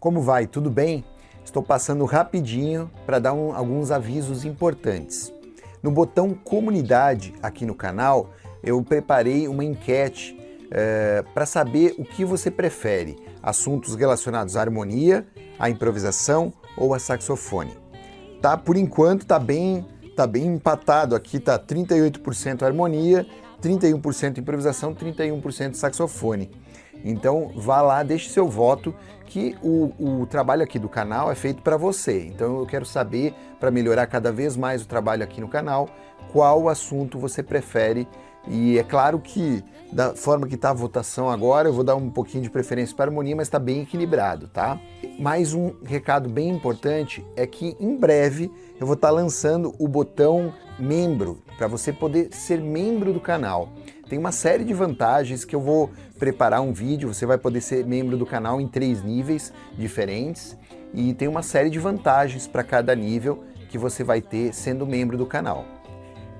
Como vai? Tudo bem? Estou passando rapidinho para dar um, alguns avisos importantes. No botão comunidade aqui no canal, eu preparei uma enquete é, para saber o que você prefere, assuntos relacionados à harmonia, à improvisação ou a saxofone. Tá, por enquanto tá bem, tá bem empatado aqui, tá 38% harmonia, 31% improvisação, 31% saxofone. Então vá lá, deixe seu voto, que o, o trabalho aqui do canal é feito para você. Então eu quero saber, para melhorar cada vez mais o trabalho aqui no canal, qual assunto você prefere. E é claro que, da forma que está a votação agora, eu vou dar um pouquinho de preferência para a harmonia, mas está bem equilibrado, tá? Mais um recado bem importante é que em breve eu vou estar tá lançando o botão membro, para você poder ser membro do canal. Tem uma série de vantagens que eu vou preparar um vídeo, você vai poder ser membro do canal em três níveis diferentes e tem uma série de vantagens para cada nível que você vai ter sendo membro do canal.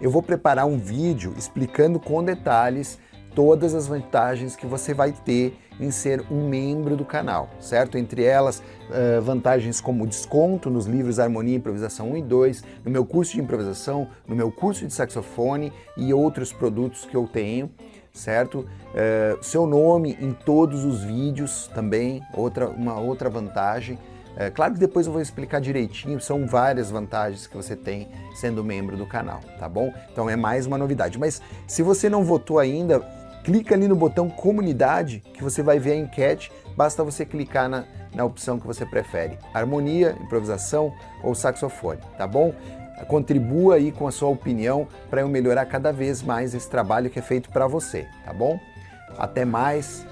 Eu vou preparar um vídeo explicando com detalhes todas as vantagens que você vai ter em ser um membro do canal, certo? Entre elas, uh, vantagens como desconto nos livros Harmonia e Improvisação 1 e 2, no meu curso de improvisação, no meu curso de saxofone e outros produtos que eu tenho, certo? Uh, seu nome em todos os vídeos também, outra, uma outra vantagem. É, claro que depois eu vou explicar direitinho, são várias vantagens que você tem sendo membro do canal, tá bom? Então é mais uma novidade. Mas se você não votou ainda, clica ali no botão comunidade que você vai ver a enquete, basta você clicar na, na opção que você prefere, harmonia, improvisação ou saxofone, tá bom? Contribua aí com a sua opinião para eu melhorar cada vez mais esse trabalho que é feito para você, tá bom? Até mais,